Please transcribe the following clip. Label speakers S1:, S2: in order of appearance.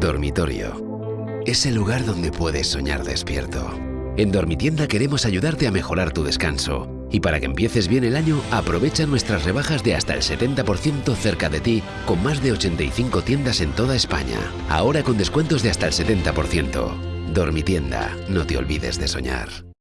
S1: Dormitorio. Es el lugar donde puedes soñar despierto. En Dormitienda queremos ayudarte a mejorar tu descanso. Y para que empieces bien el año, aprovecha nuestras rebajas de hasta el 70% cerca de ti, con más de 85 tiendas en toda España. Ahora con descuentos de hasta el 70%. Dormitienda, no te olvides de soñar.